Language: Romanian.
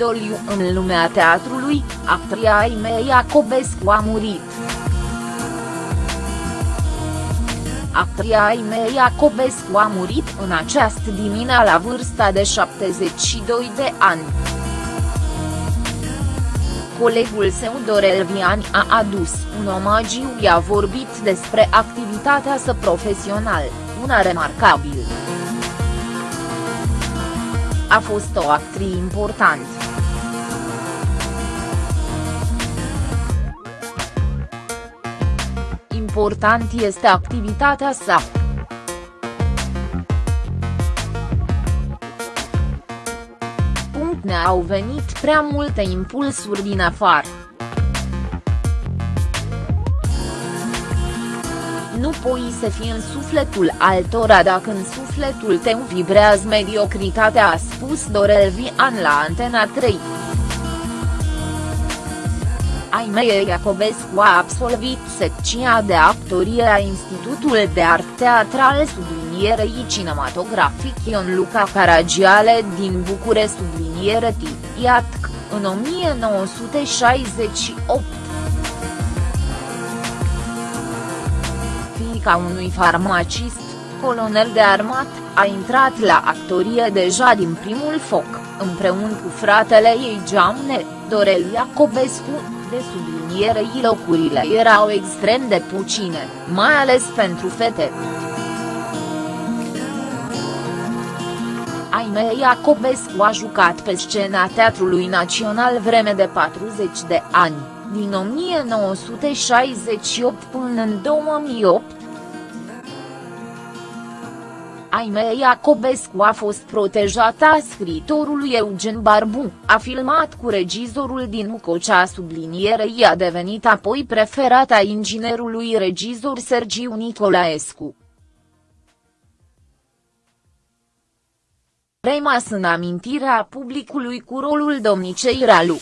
doliu în lumea teatrului, actria Aimee Iacobescu a murit. Actria Aimee Iacobescu a murit în această dimineață la vârsta de 72 de ani. Colegul său Dorel Vian a adus un omagiu i-a vorbit despre activitatea sa profesională, una remarcabilă. A fost o actriță importantă. Important este activitatea sa. ne-au venit prea multe impulsuri din afară. Nu poți să fii în sufletul altora dacă în sufletul tău vibrează mediocritatea a spus Dorel Vian la Antena 3. Aimee Iacobescu a absolvit secția de actorie a Institutul de Art Teatral sublinierei cinematografic Ion Luca Caragiale din Bucure subliniere Iatc, în 1968. Fiica unui farmacist, colonel de armat, a intrat la actorie deja din primul foc, împreună cu fratele ei Geamne, Dorel Iacobescu, de sublinierei locurile erau extrem de puține, mai ales pentru fete. Aimee Iacobescu a jucat pe scena Teatrului Național vreme de 40 de ani, din 1968 până în 2008, Aimee Iacobescu a fost protejată a scritorului Eugen Barbu, a filmat cu regizorul din Ucocea sublinierei a devenit apoi preferata inginerului regizor Sergiu Nicolaescu. Rămas în amintirea publicului cu rolul domnicei Ralu.